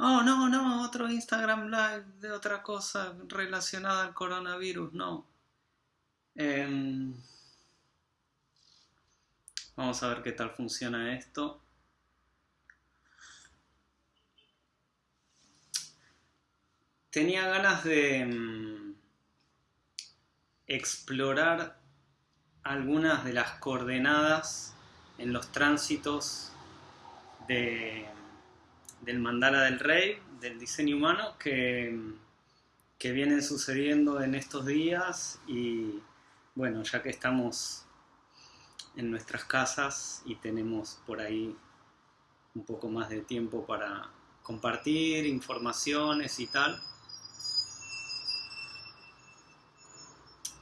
Oh, no, no, otro Instagram Live de otra cosa relacionada al coronavirus, no. Em, vamos a ver qué tal funciona esto. Tenía ganas de em, explorar algunas de las coordenadas en los tránsitos del mandala del rey, del diseño humano, que, que vienen sucediendo en estos días y bueno, ya que estamos en nuestras casas y tenemos por ahí un poco más de tiempo para compartir informaciones y tal,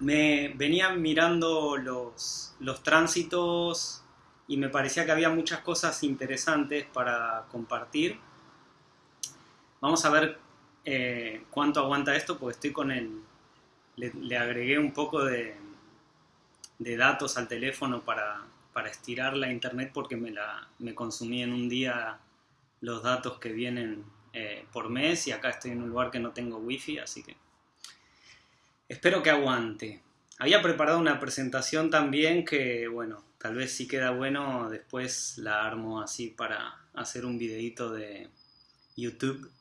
me venían mirando los, los tránsitos y me parecía que había muchas cosas interesantes para compartir. Vamos a ver eh, cuánto aguanta esto, porque estoy con el... Le, agregué un poco de, datos al teléfono para, para, estirar la internet porque me, la, me consumí en un día los datos que vienen eh, por mes y acá estoy en un lugar que no tengo wifi, así que espero que aguante. Había preparado una presentación también que, bueno, tal vez si queda bueno, después la armo así para hacer un videito de YouTube,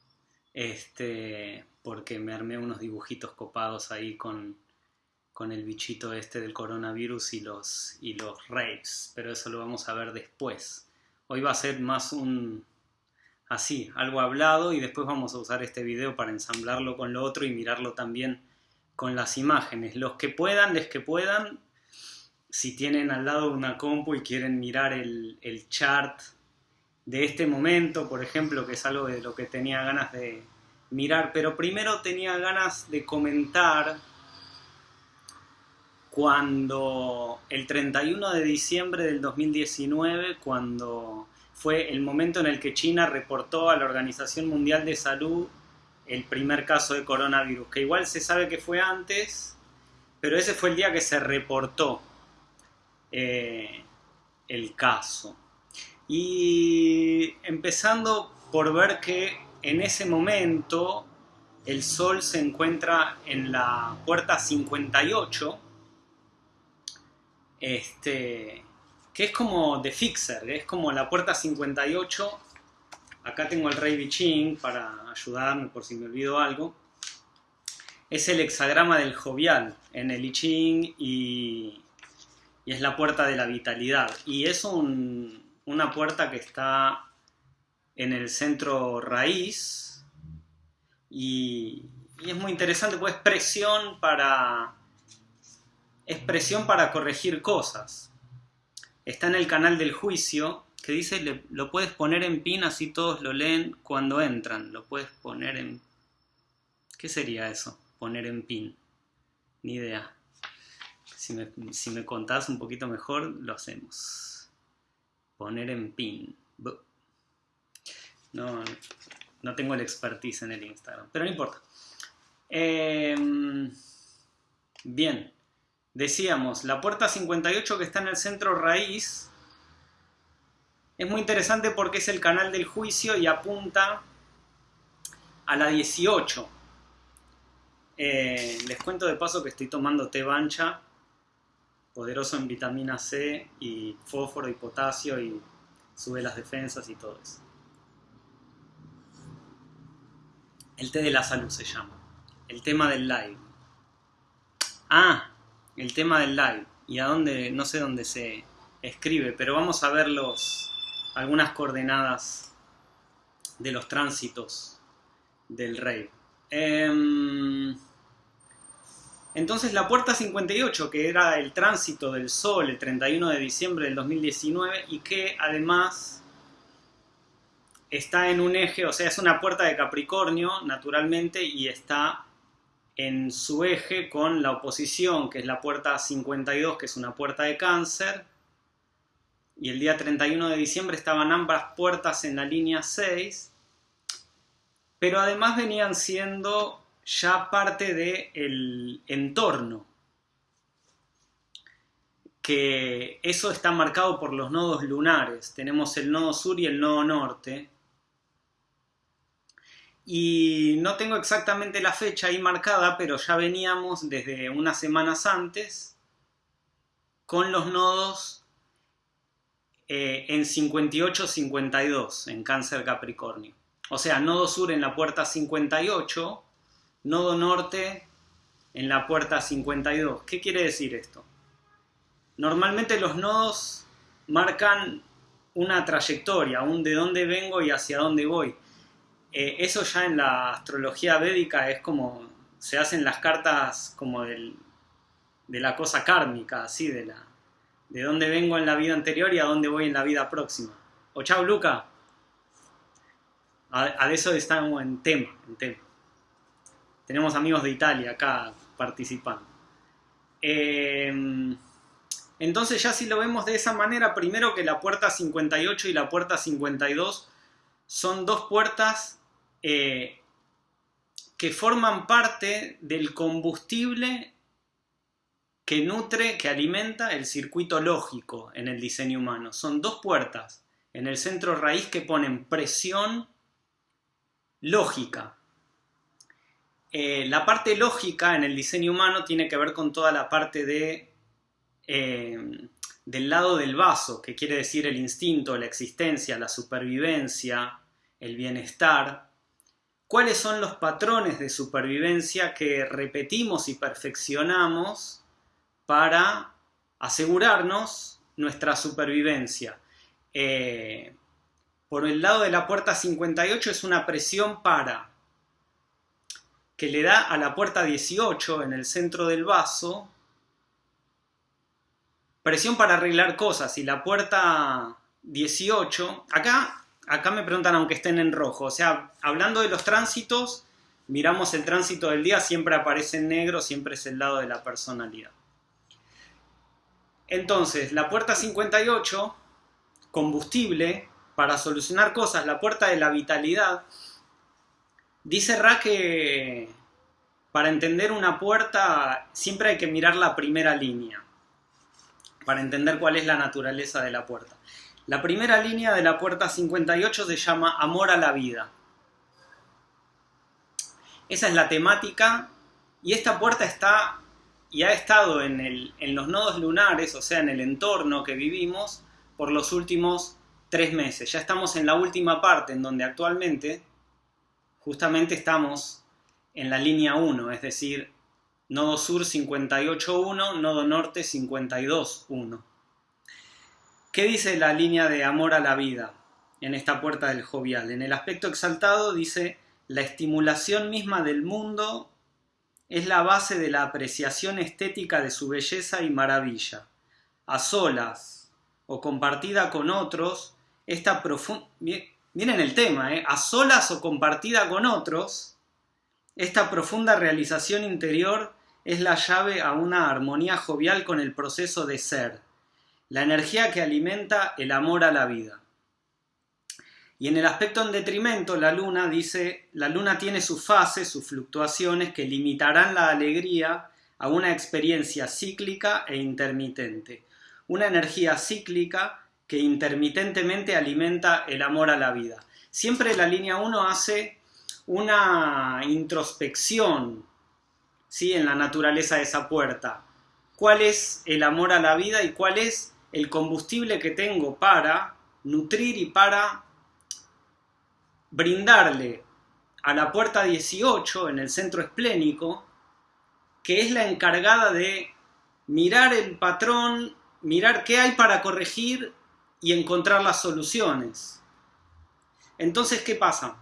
este, porque me armé unos dibujitos copados ahí con, con el bichito este del coronavirus y los, y los raves, pero eso lo vamos a ver después. Hoy va a ser más un, así, algo hablado y después vamos a usar este video para ensamblarlo con lo otro y mirarlo también con las imágenes. Los que puedan, les que puedan, si tienen al lado una compu y quieren mirar el, chart de este momento, por ejemplo, que es algo de lo que tenía ganas de mirar, pero primero tenía ganas de comentar cuando el 31 de diciembre del 2019, cuando fue el momento en el que China reportó a la Organización Mundial de Salud el primer caso de coronavirus, que igual se sabe que fue antes, pero ese fue el día que se reportó eh, el caso. Y empezando por ver que en ese momento el Sol se encuentra en la puerta 58, este, que es como de Fixer, es como la puerta 58 Acá tengo el rey Biching para ayudarme por si me olvido algo. Es el hexagrama del jovial en el I Ching y, es la puerta de la vitalidad. Y es una puerta que está en el centro raíz y, y es muy interesante, pues es presión para, es presión para corregir cosas. Está en el canal del juicio que dice lo puedes poner en pin así todos lo leen cuando entran. Lo puedes poner en... ¿Qué sería eso? Poner en pin. Ni idea. Si me, si contás un poquito mejor, lo hacemos. Poner en pin. No, no tengo el expertise en el Instagram, pero no importa. Em, bien, decíamos, la puerta 58 que está en el centro raíz es muy interesante porque es el canal del juicio y apunta a la 18. Eh, les cuento de paso que estoy tomando té bancha, poderoso en vitamina C y fósforo y potasio y sube las defensas y todo eso. El té de la salud se llama. El tema del live. Ah, el tema del live. Y a dónde, no sé dónde se escribe, pero vamos a ver los, algunas coordenadas de los tránsitos del rey. Em, entonces la puerta 58, que era el tránsito del Sol el 31 de diciembre del 2019 y que además está en un eje, o sea, es una puerta de Capricornio, naturalmente, y está en su eje con la oposición, que es la puerta 52, que es una puerta de cáncer, y el día 31 de diciembre estaban ambas puertas en la línea 6, pero además venían siendo ya parte del entorno, que eso está marcado por los nodos lunares. Tenemos el nodo sur y el nodo norte. y no tengo exactamente la fecha ahí marcada, pero ya veníamos desde unas semanas antes con los nodos eh, en 58-52 en cáncer Capricornio. O sea, nodo sur en la puerta 58, nodo norte en la puerta 52. ¿Qué quiere decir esto? Normalmente los nodos marcan una trayectoria, un de dónde vengo y hacia dónde voy. Eh, eso ya en la astrología védica es como se hacen las cartas como del, de la cosa kármica, así, de, la, de dónde vengo en la vida anterior y a dónde voy en la vida próxima. O chao, Luca. A, eso estamos en tema, en tema. Tenemos amigos de Italia acá participando. Em, entonces ya si lo vemos de esa manera, primero que la puerta 58 y la puerta 52 son dos puertas eh, que forman parte del combustible que nutre, que alimenta el circuito lógico en el diseño humano. Son dos puertas en el centro raíz que ponen presión lógica. Eh, la parte lógica en el diseño humano tiene que ver con toda la parte de, eh, del lado del vaso, que quiere decir el instinto, la existencia, la supervivencia, el bienestar. ¿Cuáles son los patrones de supervivencia que repetimos y perfeccionamos para asegurarnos nuestra supervivencia. Eh, por el lado de la puerta 58 es una presión para que le da a la puerta 18 en el centro del vaso presión para arreglar cosas y la puerta 18 acá acá me preguntan aunque estén en rojo o sea hablando de los tránsitos miramos el tránsito del día siempre aparece en negro siempre es el lado de la personalidad. Entonces, la puerta 58, combustible para solucionar cosas, la puerta de la vitalidad, dice Ra que para entender una puerta siempre hay que mirar la primera línea, para entender cuál es la naturaleza de la puerta. La primera línea de la puerta 58 se llama Amor a la vida. Esa es la temática y esta puerta está y ha estado en, los nodos lunares, o sea, en el entorno que vivimos, por los últimos tres meses. Ya estamos en la última parte, en donde actualmente justamente estamos en la línea 1, es decir, nodo sur 58.1, nodo norte 52.1. ¿Qué dice la línea de amor a la vida en esta puerta del jovial? En el aspecto exaltado dice la estimulación misma del mundo es la base de la apreciación estética de su belleza y maravilla. A solas o compartida con otros, esta profunda... Miren el tema, ¿eh? A solas o compartida con otros, esta profunda realización interior es la llave a una armonía jovial con el proceso de ser, la energía que alimenta el amor a la vida. Y en el aspecto en detrimento, la luna dice, la luna tiene sus fases, sus fluctuaciones que limitarán la alegría a una experiencia cíclica e intermitente. Una energía cíclica que intermitentemente alimenta el amor a la vida. Siempre la línea 1 hace una introspección ¿sí? en la naturaleza de esa puerta. ¿Cuál es el amor a la vida y cuál es el combustible que tengo para nutrir y para brindarle a la puerta 18 en el centro esplénico, que es la encargada de mirar el patrón, mirar qué hay para corregir y encontrar las soluciones. Entonces, ¿qué pasa?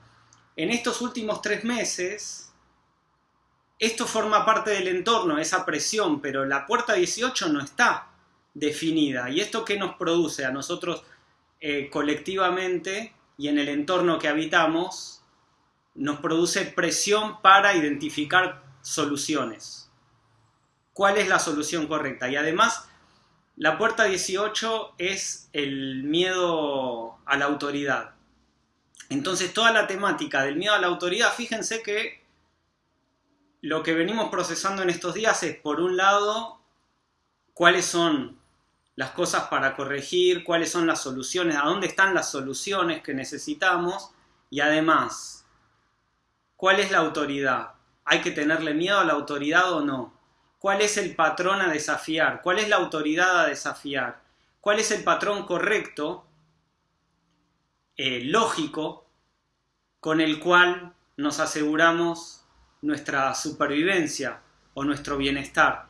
En estos últimos tres meses, esto forma parte del entorno, esa presión, pero la puerta 18 no está definida. ¿Y esto qué nos produce a nosotros eh, colectivamente? y en el entorno que habitamos nos produce presión para identificar soluciones. ¿Cuál es la solución correcta? Y además, la puerta 18 es el miedo a la autoridad. Entonces, toda la temática del miedo a la autoridad, fíjense que lo que venimos procesando en estos días es, por un lado, cuáles son las cosas para corregir, cuáles son las soluciones, a dónde están las soluciones que necesitamos y además ¿Cuál es la autoridad? ¿Hay que tenerle miedo a la autoridad o no? ¿Cuál es el patrón a desafiar? ¿Cuál es la autoridad a desafiar? ¿Cuál es el patrón correcto, eh, lógico, con el cual nos aseguramos nuestra supervivencia o nuestro bienestar?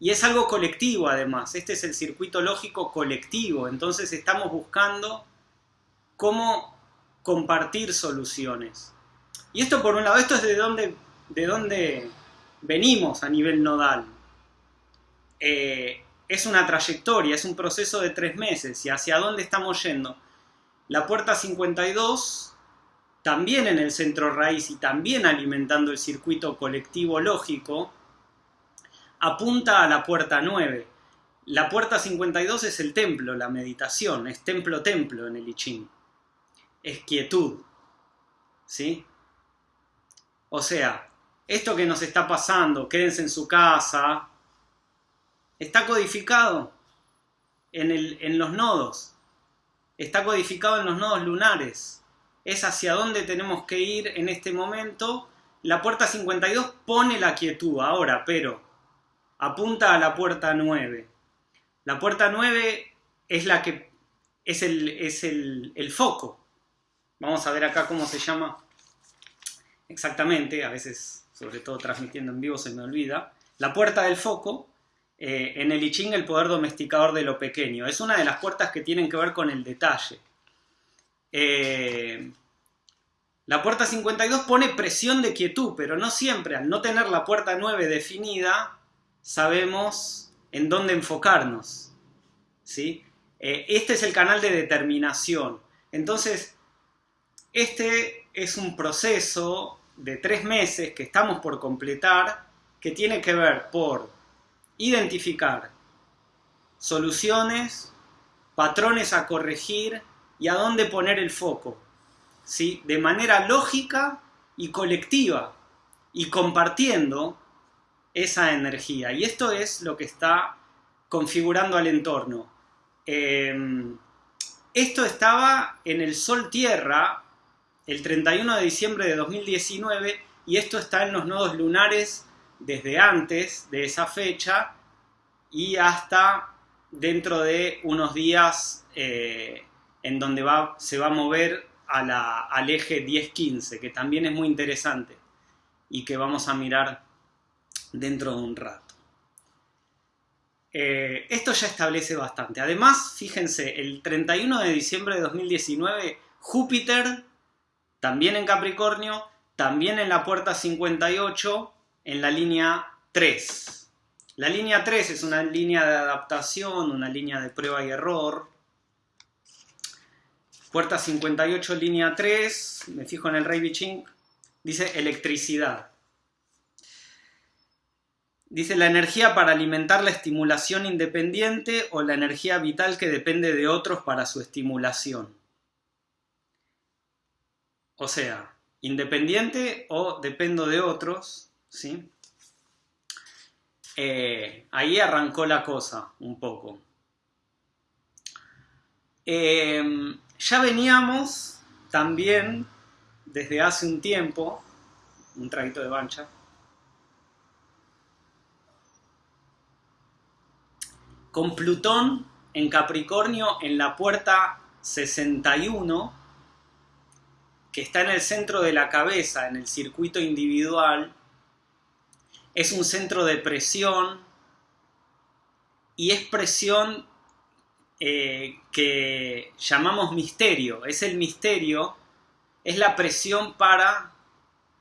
Y es algo colectivo además, este es el circuito lógico colectivo, entonces estamos buscando cómo compartir soluciones. Y esto por un lado, esto es de dónde, de dónde venimos a nivel nodal. Eh, es una trayectoria, es un proceso de tres meses y hacia dónde estamos yendo. La puerta 52, también en el centro raíz y también alimentando el circuito colectivo lógico, apunta a la puerta 9. La puerta 52 es el templo, la meditación, es templo-templo en el I. Es quietud. ¿Sí? O sea, esto que nos está pasando, quédense en su casa, está codificado en, el, en los nodos. Está codificado en los nodos lunares. Es hacia dónde tenemos que ir en este momento. La puerta 52 pone la quietud ahora, pero apunta a la puerta 9. La puerta 9 es la que es el, es el, foco. Vamos a ver acá cómo se llama exactamente, a veces, sobre todo transmitiendo en vivo, se me olvida. La puerta del foco, eh, en el I Ching, el poder domesticador de lo pequeño. Es una de las puertas que tienen que ver con el detalle. Eh, la puerta 52 pone presión de quietud, pero no siempre. Al no tener la puerta 9 definida, sabemos en dónde enfocarnos. ¿sí? Eh, este es el canal de determinación. Entonces, este es un proceso de tres meses que estamos por completar que tiene que ver por identificar soluciones, patrones a corregir y a dónde poner el foco. ¿sí? De manera lógica y colectiva y compartiendo esa energía. Y esto es lo que está configurando al entorno. Em, esto estaba en el Sol-Tierra el 31 de diciembre de 2019 y esto está en los nodos lunares desde antes de esa fecha y hasta dentro de unos días eh, en donde se va a mover a la, al eje 10-15, que también es muy interesante y que vamos a mirar dentro de un rato. Eh, esto ya establece bastante. Además, fíjense, el 31 de diciembre de 2019, Júpiter, también en Capricornio, también en la puerta 58, en la línea 3. La línea 3 es una línea de adaptación, una línea de prueba y error. Puerta 58, línea 3, me fijo en el Rey Biching, dice electricidad. Dice la energía para alimentar la estimulación independiente o la energía vital que depende de otros para su estimulación. O sea, independiente o dependo de otros, ¿sí? Eh, ahí arrancó la cosa un poco. Em, ya veníamos también desde hace un tiempo, un traguito de bancha, con Plutón en Capricornio en la puerta 61, que está en el centro de la cabeza, en el circuito individual, es un centro de presión y es presión eh, que llamamos misterio. Es el misterio, es la presión para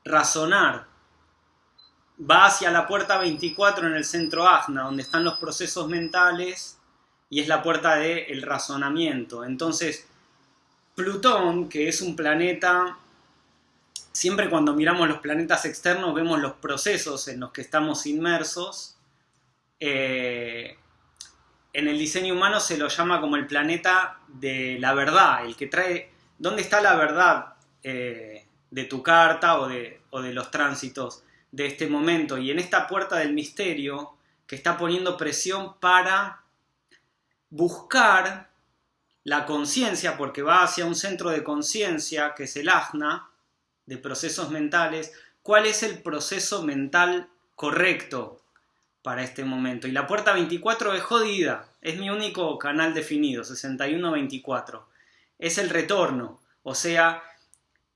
razonar, va hacia la puerta 24 en el centro Agna, donde están los procesos mentales y es la puerta del razonamiento. Entonces, Plutón, que es un planeta, siempre cuando miramos los planetas externos vemos los procesos en los que estamos inmersos. Eh, en el diseño humano se lo llama como el planeta de la verdad, el que trae, ¿dónde está la verdad eh, de tu carta o de, o de los tránsitos? de este momento y en esta puerta del misterio que está poniendo presión para buscar la conciencia, porque va hacia un centro de conciencia que es el ajna, de procesos mentales, cuál es el proceso mental correcto para este momento. Y la puerta 24 es jodida, es mi único canal definido, 6124. Es el retorno, o sea,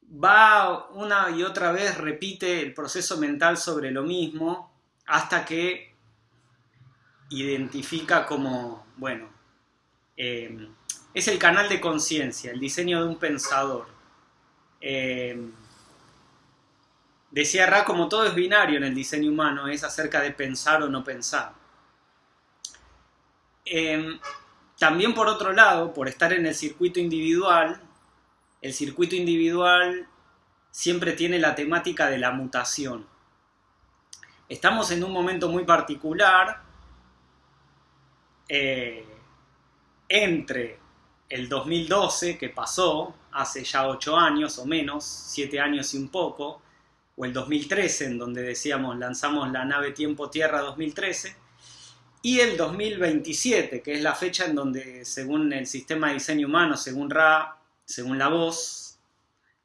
va una y otra vez, repite el proceso mental sobre lo mismo, hasta que identifica como, bueno, eh, es el canal de conciencia, el diseño de un pensador. Eh, decía Ra, como todo es binario en el diseño humano, es acerca de pensar o no pensar. Eh, también por otro lado, por estar en el circuito individual, el circuito individual siempre tiene la temática de la mutación. Estamos en un momento muy particular eh, entre el 2012 que pasó, hace ya 8 años o menos, 7 años y un poco, o el 2013 en donde decíamos lanzamos la nave Tiempo Tierra 2013, y el 2027, que es la fecha en donde según el sistema de diseño humano, según Ra, según la voz,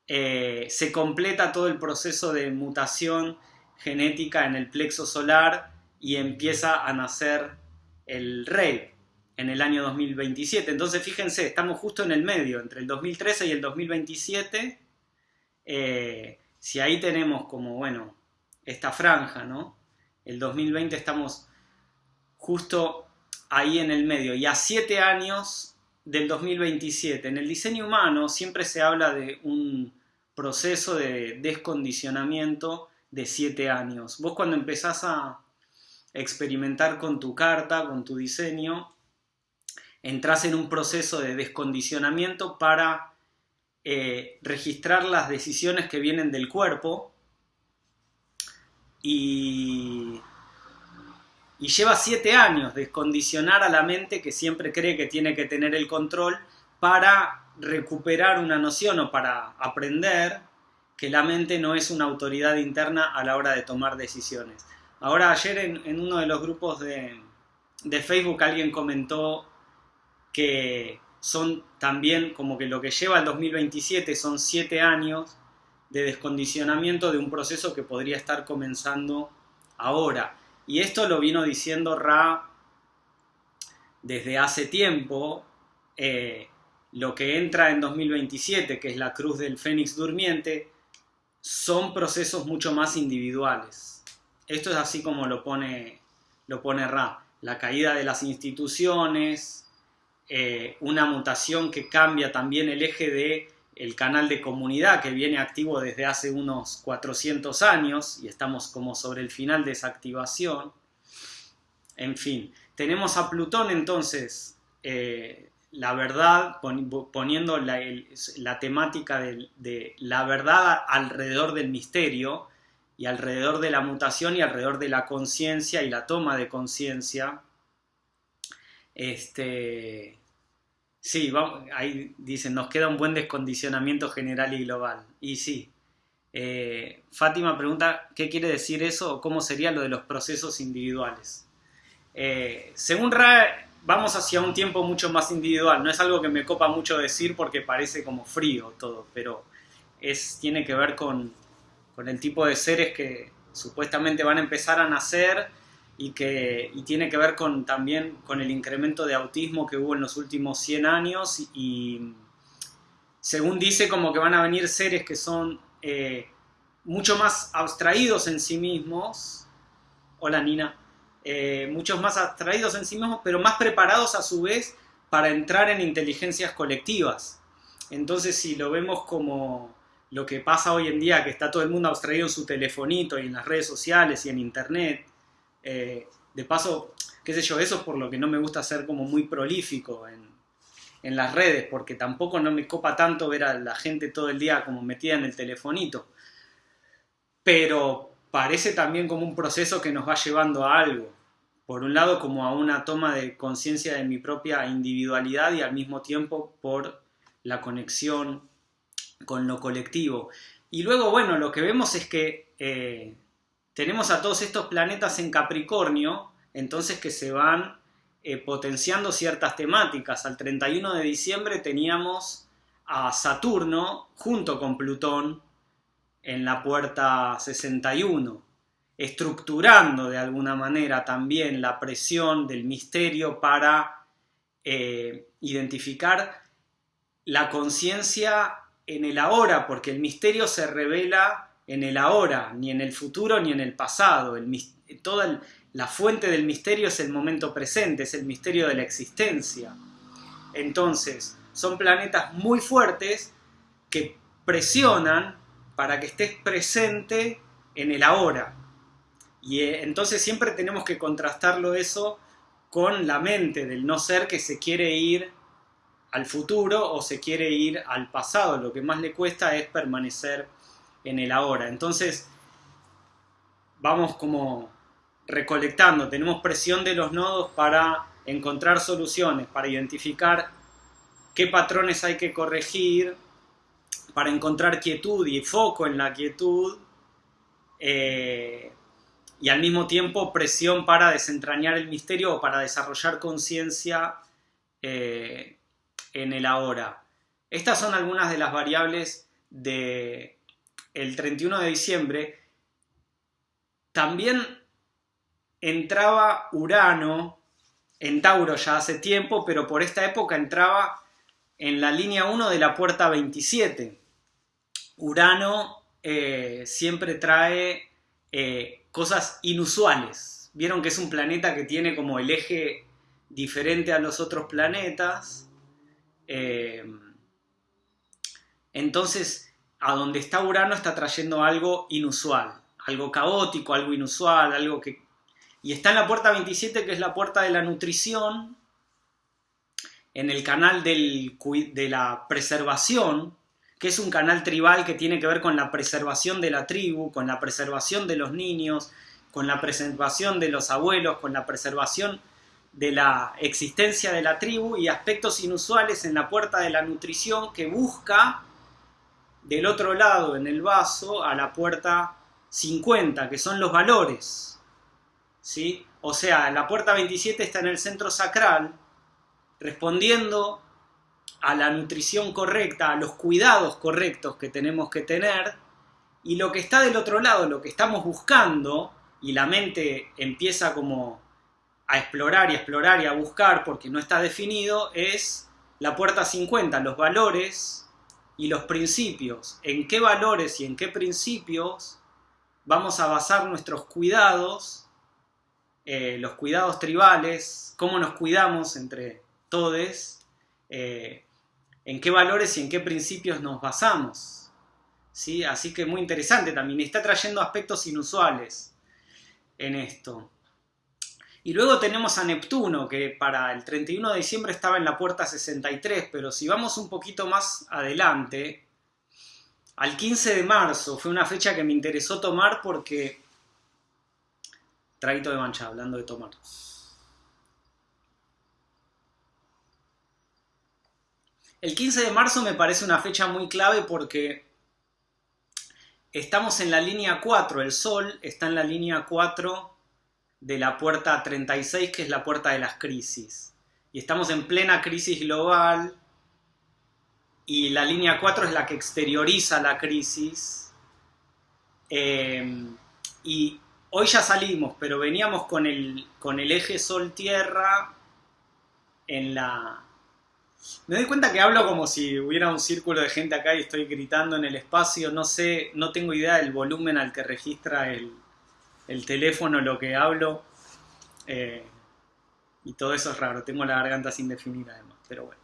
eh, se completa todo el proceso de mutación genética en el plexo solar y empieza a nacer el rey en el año 2027. Entonces fíjense, estamos justo en el medio, entre el 2013 y el 2027. Eh, si ahí tenemos como, bueno, esta franja, ¿no? El 2020 estamos justo ahí en el medio. Y a siete años del 2027, en el diseño humano siempre se habla de un proceso de descondicionamiento de siete años. Vos cuando empezás a experimentar con tu carta, con tu diseño, entras en un proceso de descondicionamiento para eh, registrar las decisiones que vienen del cuerpo y, lleva siete años descondicionar a la mente que siempre cree que tiene que tener el control para recuperar una noción o para aprender que la mente no es una autoridad interna a la hora de tomar decisiones. Ahora ayer en, uno de los grupos de, de Facebook alguien comentó que son también como que lo que lleva al 2027 son siete años de descondicionamiento de un proceso que podría estar comenzando ahora. Y esto lo vino diciendo Ra desde hace tiempo. Eh, lo que entra en 2027, que es la cruz del Fénix durmiente, son procesos mucho más individuales. Esto es así como lo pone, lo pone Ra. La caída de las instituciones, eh, una mutación que cambia también el eje de el canal de comunidad que viene activo desde hace unos 400 años y estamos como sobre el final de esa activación. En fin, tenemos a Plutón entonces, eh, la verdad, poniendo la, temática de, de, la verdad alrededor del misterio y alrededor de la mutación y alrededor de la conciencia y la toma de conciencia este, sí, ahí dicen, nos queda un buen descondicionamiento general y global. Y sí. Eh, Fátima pregunta, ¿qué quiere decir eso cómo sería lo de los procesos individuales? Eh, según Ra, vamos hacia un tiempo mucho más individual. No es algo que me copa mucho decir porque parece como frío todo, pero es, tiene que ver con, con el tipo de seres que supuestamente van a empezar a nacer y que tiene que ver con, también con el incremento de autismo que hubo en los últimos 100 años y según dice como que van a venir seres que son eh, mucho más abstraídos en sí mismos, hola Nina, eh, muchos más abstraídos en sí mismos, pero más preparados a su vez para entrar en inteligencias colectivas. Entonces si lo vemos como lo que pasa hoy en día, que está todo el mundo abstraído en su telefonito y en las redes sociales y en internet, eh, de paso, qué sé yo, eso es por lo que no me gusta ser como muy prolífico en, en las redes, porque tampoco no me copa tanto ver a la gente todo el día como metida en el telefonito. Pero parece también como un proceso que nos va llevando a algo. Por un lado, como a una toma de conciencia de mi propia individualidad y al mismo tiempo por la conexión con lo colectivo. Y luego, bueno, lo que vemos es que eh, tenemos a todos estos planetas en Capricornio, entonces que se van eh, potenciando ciertas temáticas. Al 31 de diciembre teníamos a Saturno junto con Plutón en la puerta 61, estructurando de alguna manera también la presión del misterio para eh, identificar la conciencia en el ahora, porque el misterio se revela en el ahora, ni en el futuro ni en el pasado. toda la fuente del misterio es el momento presente, es el misterio de la existencia. Entonces, son planetas muy fuertes que presionan para que estés presente en el ahora. Y eh, entonces siempre tenemos que contrastarlo eso con la mente del no ser que se quiere ir al futuro o se quiere ir al pasado. Lo que más le cuesta es permanecer en el ahora. Entonces, vamos como recolectando, tenemos presión de los nodos para encontrar soluciones, para identificar qué patrones hay que corregir, para encontrar quietud y foco en la quietud, eh, y al mismo tiempo presión para desentrañar el misterio o para desarrollar conciencia eh, en el ahora. Estas son algunas de las variables del el 31 de diciembre. También entraba Urano en Tauro ya hace tiempo, pero por esta época entraba en la línea 1 de la puerta 27. Urano eh, siempre trae eh, cosas inusuales. Vieron que es un planeta que tiene como el eje diferente a los otros planetas. Eh, entonces, a donde está Urano está trayendo algo inusual, algo caótico, algo inusual, algo que... Y está en la puerta 27, que es la puerta de la nutrición, en el canal de la preservación, que es un canal tribal que tiene que ver con la preservación de la tribu, con la preservación de los niños, con la preservación de los abuelos, con la preservación de la existencia de la tribu y aspectos inusuales en la puerta de la nutrición que busca del otro lado en el vaso a la puerta 50, que son los valores. ¿sí? O sea, la puerta 27 está en el centro sacral, respondiendo a la nutrición correcta, a los cuidados correctos que tenemos que tener, y lo que está del otro lado, lo que estamos buscando, y la mente empieza como a explorar y explorar y a buscar porque no está definido, es la puerta 50, los valores y los principios. ¿En qué valores y en qué principios vamos a basar nuestros cuidados, eh, los cuidados tribales, cómo nos cuidamos entre todos, eh, en qué valores y en qué principios nos basamos. ¿sí? Así que muy interesante también, está trayendo aspectos inusuales en esto. Y luego tenemos a Neptuno, que para el 31 de diciembre estaba en la puerta 63, pero si vamos un poquito más adelante, al 15 de marzo fue una fecha que me interesó tomar porque... Traguito de mancha, hablando de tomar. El 15 de marzo me parece una fecha muy clave porque estamos en la línea 4, el Sol está en la línea 4 de la puerta 36, que es la puerta de las crisis. Y estamos en plena crisis global y la línea 4 es la que exterioriza la crisis. Em, y hoy ya salimos, pero veníamos con el, con el eje Sol-Tierra en la, me doy cuenta que hablo como si hubiera un círculo de gente acá y estoy gritando en el espacio. No sé, no tengo idea del volumen al que registra el, teléfono lo que hablo. Eh, y todo eso es raro. Tengo la garganta sin definir además, pero bueno.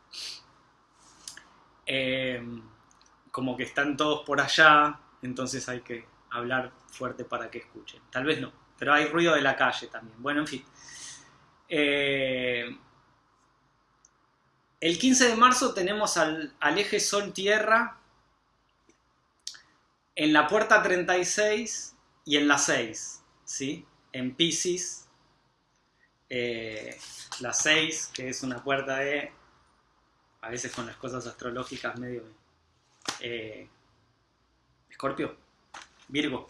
Eh, como que están todos por allá, entonces hay que hablar fuerte para que escuchen. Tal vez no, pero hay ruido de la calle también. Bueno, en fin. Eh, el 15 de marzo tenemos al, eje Sol-Tierra en la puerta 36 y en la 6, ¿sí? En Pisces, eh, la 6, que es una puerta de, a veces con las cosas astrológicas medio... Eh, Escorpio, Virgo,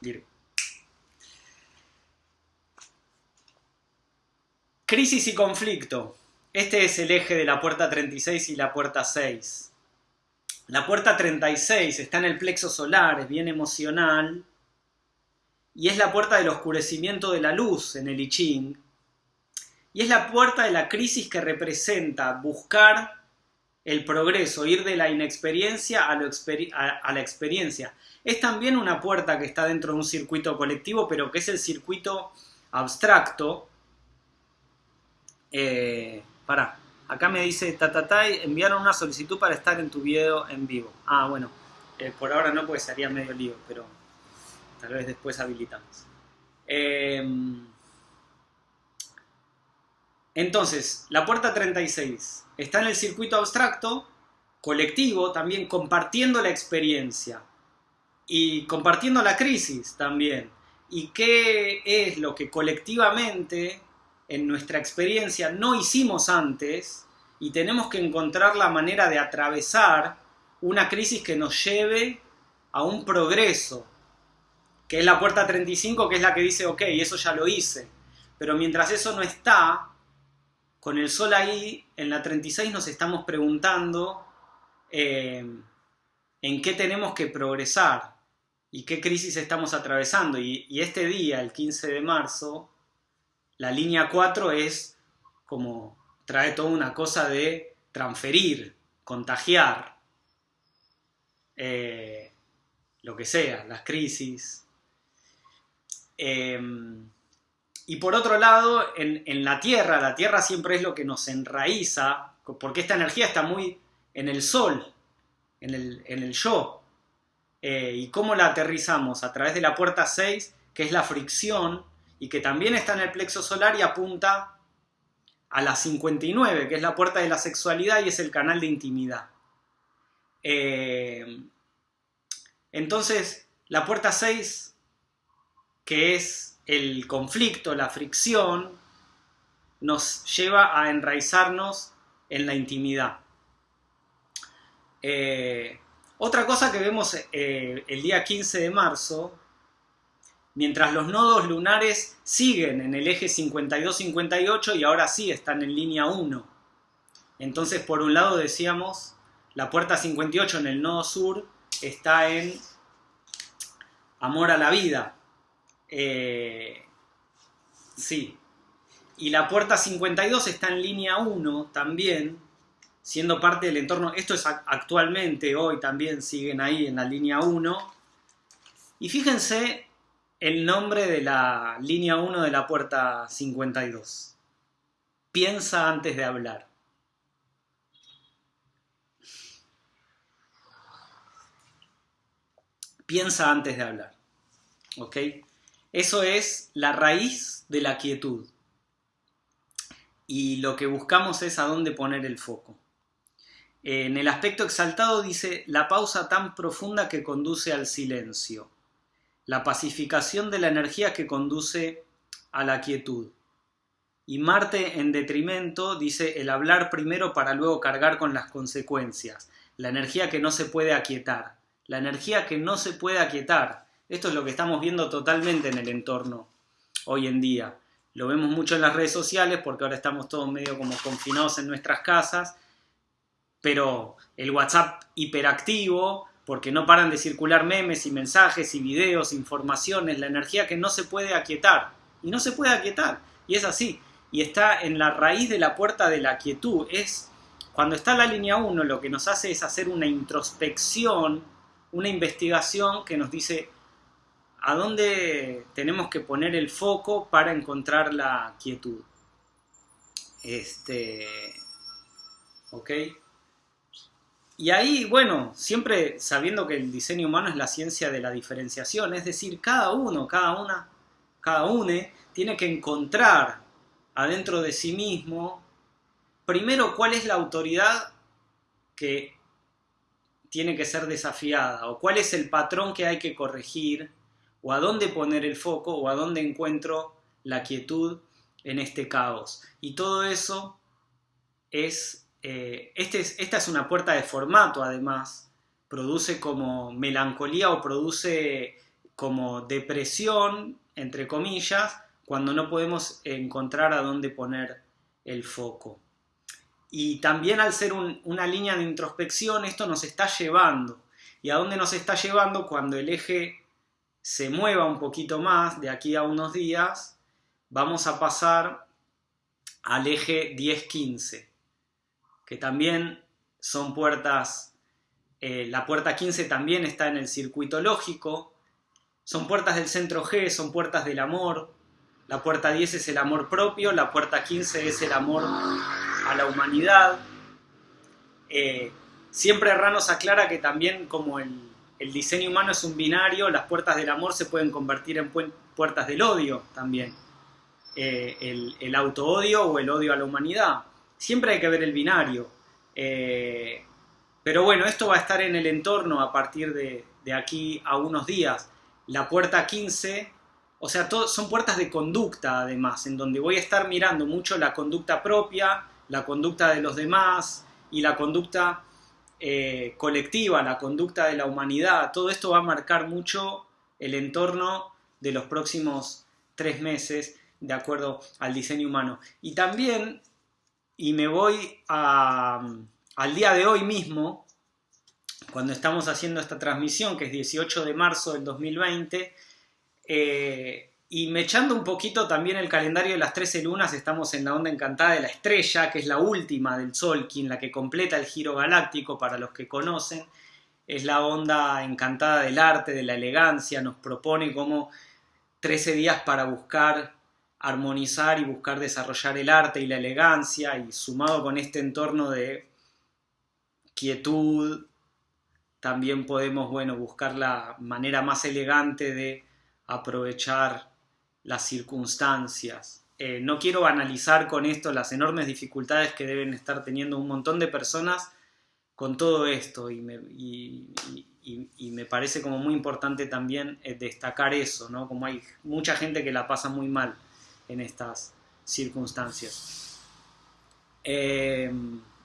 Virgo. Crisis y conflicto. Este es el eje de la puerta 36 y la puerta 6. La puerta 36 está en el plexo solar, es bien emocional, y es la puerta del oscurecimiento de la luz en el I Ching, y es la puerta de la crisis que representa buscar el progreso, ir de la inexperiencia a, la experiencia. Es también una puerta que está dentro de un circuito colectivo, pero que es el circuito abstracto. Eh, para, acá me dice Tatatai, enviaron una solicitud para estar en tu video en vivo. Ah, bueno, eh, por ahora no, porque sería medio lío, pero tal vez después habilitamos. Eh, entonces, la puerta 36 está en el circuito abstracto, colectivo, también compartiendo la experiencia y compartiendo la crisis también. ¿Y qué es lo que colectivamente en nuestra experiencia no hicimos antes y tenemos que encontrar la manera de atravesar una crisis que nos lleve a un progreso, que es la puerta 35, que es la que dice, ok, eso ya lo hice. Pero mientras eso no está, con el sol ahí, en la 36 nos estamos preguntando eh, en qué tenemos que progresar y qué crisis estamos atravesando. Y, este día, el 15 de marzo, la línea 4 es como trae toda una cosa de transferir, contagiar, eh, lo que sea, las crisis. Em, y por otro lado, en, la Tierra, la Tierra siempre es lo que nos enraiza, porque esta energía está muy en el Sol, en el, yo. Eh, ¿Y cómo la aterrizamos? A través de la puerta 6, que es la fricción, y que también está en el plexo solar y apunta a la 59, que es la puerta de la sexualidad y es el canal de intimidad. Eh, entonces, la puerta 6, que es el conflicto, la fricción, nos lleva a enraizarnos en la intimidad. Eh, otra cosa que vemos eh, el día 15 de marzo, mientras los nodos lunares siguen en el eje 52-58 y ahora sí están en línea 1. Entonces, por un lado decíamos, la puerta 58 en el nodo sur está en amor a la vida, eh, sí. Y la puerta 52 está en línea 1 también, siendo parte del entorno. Esto es actualmente, hoy también siguen ahí en la línea 1. Y fíjense el nombre de la línea 1 de la puerta 52. Piensa antes de hablar. Piensa antes de hablar. ¿Ok? Eso es la raíz de la quietud. Y lo que buscamos es a dónde poner el foco. En el aspecto exaltado dice la pausa tan profunda que conduce al silencio, la pacificación de la energía que conduce a la quietud. Y Marte en detrimento dice el hablar primero para luego cargar con las consecuencias, la energía que no se puede aquietar, la energía que no se puede aquietar, esto es lo que estamos viendo totalmente en el entorno hoy en día. Lo vemos mucho en las redes sociales porque ahora estamos todos medio como confinados en nuestras casas, pero el WhatsApp hiperactivo, porque no paran de circular memes y mensajes y videos, informaciones, la energía que no se puede aquietar. Y no se puede aquietar. Y es así. Y está en la raíz de la puerta de la quietud. Es cuando está la línea 1 lo que nos hace es hacer una introspección, una investigación que nos dice a dónde tenemos que poner el foco para encontrar la quietud. Este. ¿Ok? Y ahí, bueno, siempre sabiendo que el diseño humano es la ciencia de la diferenciación, es decir, cada uno, cada una, cada une tiene que encontrar adentro de sí mismo, primero, cuál es la autoridad que tiene que ser desafiada, o cuál es el patrón que hay que corregir, o a dónde poner el foco o a dónde encuentro la quietud en este caos. Y todo eso es, eh, este es, esta es una puerta de formato además, produce como melancolía o produce como depresión, entre comillas, cuando no podemos encontrar a dónde poner el foco. y también al ser una línea de introspección, esto nos está llevando. ¿Y a dónde nos está llevando? Cuando el eje se mueva un poquito más, de aquí a unos días, vamos a pasar al eje 10-15, que también son puertas, eh, la puerta 15 también está en el circuito lógico, son puertas del centro G, son puertas del amor, la puerta 10 es el amor propio, la puerta 15 es el amor a la humanidad. Eh, siempre Ranos aclara que también como el, diseño humano es un binario, las puertas del amor se pueden convertir en puertas del odio también. Eh, el, el auto-odio o el odio a la humanidad. Siempre hay que ver el binario. Eh, pero bueno, esto va a estar en el entorno a partir de, de aquí a unos días. La puerta 15 o sea, son puertas de conducta además, en donde voy a estar mirando mucho la conducta propia, la conducta de los demás y la conducta eh, colectiva, la conducta de la humanidad. Todo esto va a marcar mucho el entorno de los próximos tres meses de acuerdo al diseño humano. Y también, y me voy al día de hoy mismo, cuando estamos haciendo esta transmisión, que es 18 de marzo del 2020, eh, y me echando un poquito también el calendario de las 13 lunas, estamos en la onda encantada de la estrella, que es la última del Sol, quien la que completa el giro galáctico para los que conocen. Es la onda encantada del arte, de la elegancia, nos propone como 13 días para buscar armonizar y buscar desarrollar el arte y la elegancia, y sumado con este entorno de quietud, también podemos, bueno, buscar la manera más elegante de aprovechar las circunstancias. Eh, no quiero analizar con esto las enormes dificultades que deben estar teniendo un montón de personas con todo esto y me, me parece como muy importante también eh, destacar eso, ¿no? Como hay mucha gente que la pasa muy mal en estas circunstancias. Eh,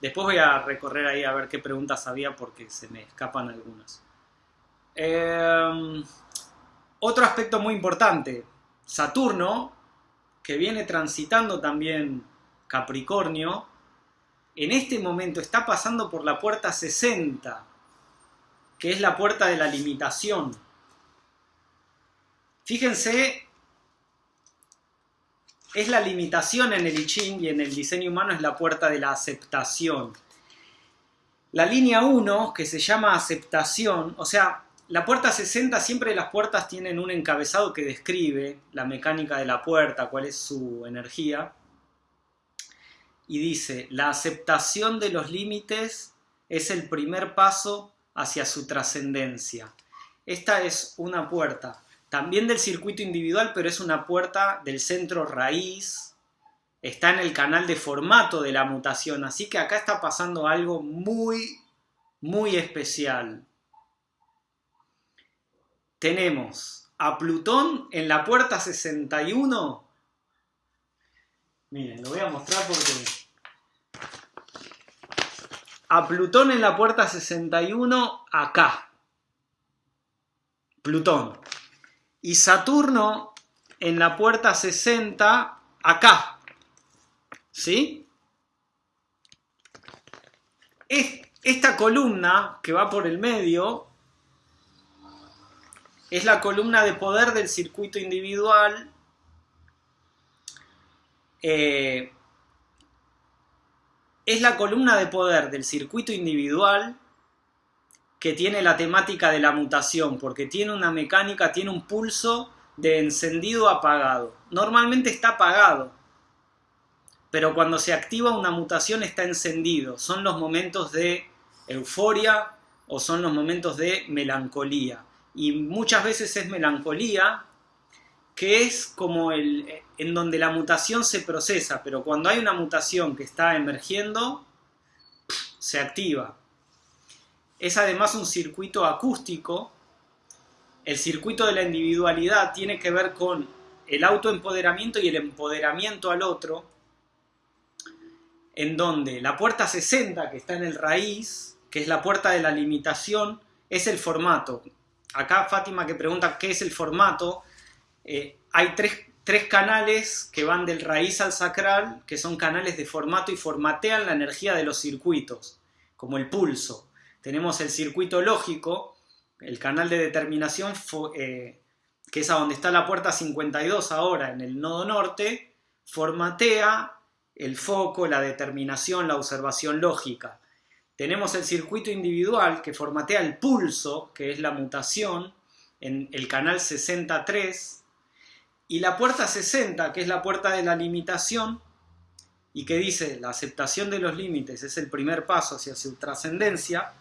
después voy a recorrer ahí a ver qué preguntas había porque se me escapan algunas. Otro aspecto muy importante, Saturno, que viene transitando también Capricornio, en este momento está pasando por la puerta 60, que es la puerta de la limitación. Fíjense, es la limitación en el I Ching y en el diseño humano es la puerta de la aceptación. La línea 1, que se llama aceptación, o sea, la puerta 60 siempre las puertas tienen un encabezado que describe la mecánica de la puerta, cuál es su energía. Y dice, la aceptación de los límites es el primer paso hacia su trascendencia. Esta es una puerta también del circuito individual, pero es una puerta del centro raíz. Está en el canal de formato de la mutación, así que acá está pasando algo muy, muy especial tenemos a Plutón en la puerta 61. Miren, lo voy a mostrar porque... A Plutón en la puerta 61 acá. Plutón. Y Saturno en la puerta 60 acá. ¿Sí? Esta columna que va por el medio es la columna de poder del circuito individual. Eh, es la columna de poder del circuito individual que tiene la temática de la mutación, porque tiene una mecánica, tiene un pulso de encendido apagado. Normalmente está apagado, pero cuando se activa una mutación está encendido. Son los momentos de euforia o son los momentos de melancolía y muchas veces es melancolía, que es como el en donde la mutación se procesa, pero cuando hay una mutación que está emergiendo, se activa. Es además un circuito acústico. El circuito de la individualidad tiene que ver con el autoempoderamiento y el empoderamiento al otro, en donde la puerta 60, que está en el raíz, que es la puerta de la limitación, es el formato acá Fátima que pregunta qué es el formato, eh, hay tres, tres canales que van del raíz al sacral, que son canales de formato y formatean la energía de los circuitos, como el pulso. Tenemos el circuito lógico, el canal de determinación, eh, que es a donde está la puerta 52 ahora, en el nodo norte, formatea el foco, la determinación, la observación lógica. Tenemos el circuito individual que formatea el pulso, que es la mutación, en el canal 63, y la puerta 60, que es la puerta de la limitación, y que dice la aceptación de los límites es el primer paso hacia su trascendencia,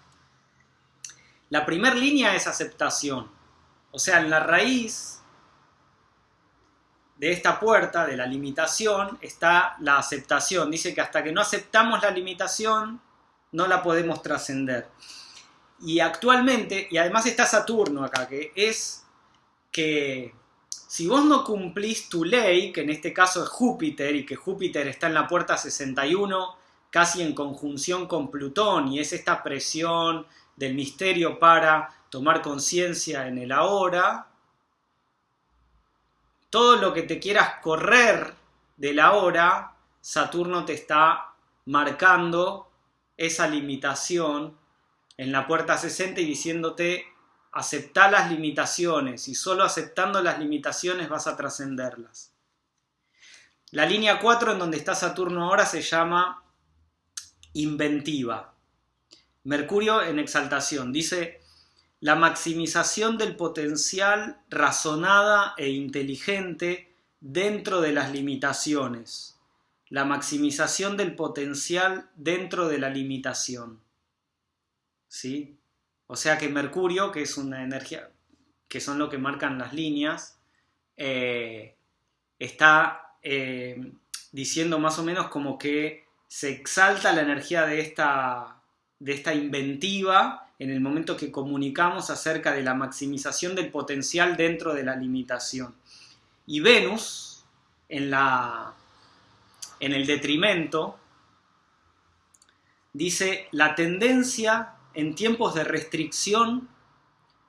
la primera línea es aceptación. O sea, en la raíz de esta puerta, de la limitación, está la aceptación. Dice que hasta que no aceptamos la limitación, no la podemos trascender. Y actualmente, y además está Saturno acá, que es que si vos no cumplís tu ley, que en este caso es Júpiter, y que Júpiter está en la puerta 61, casi en conjunción con Plutón, y es esta presión, del misterio para tomar conciencia en el ahora, todo lo que te quieras correr del ahora, Saturno te está marcando esa limitación en la puerta 60 y diciéndote acepta las limitaciones y solo aceptando las limitaciones vas a trascenderlas. La línea 4 en donde está Saturno ahora se llama inventiva. Mercurio en exaltación. Dice, la maximización del potencial razonada e inteligente dentro de las limitaciones. La maximización del potencial dentro de la limitación. ¿Sí? O sea que Mercurio, que es una energía, que son lo que marcan las líneas, eh, está eh, diciendo más o menos como que se exalta la energía de esta de esta inventiva en el momento que comunicamos acerca de la maximización del potencial dentro de la limitación. Y Venus, en, la, en el detrimento, dice la tendencia en tiempos de restricción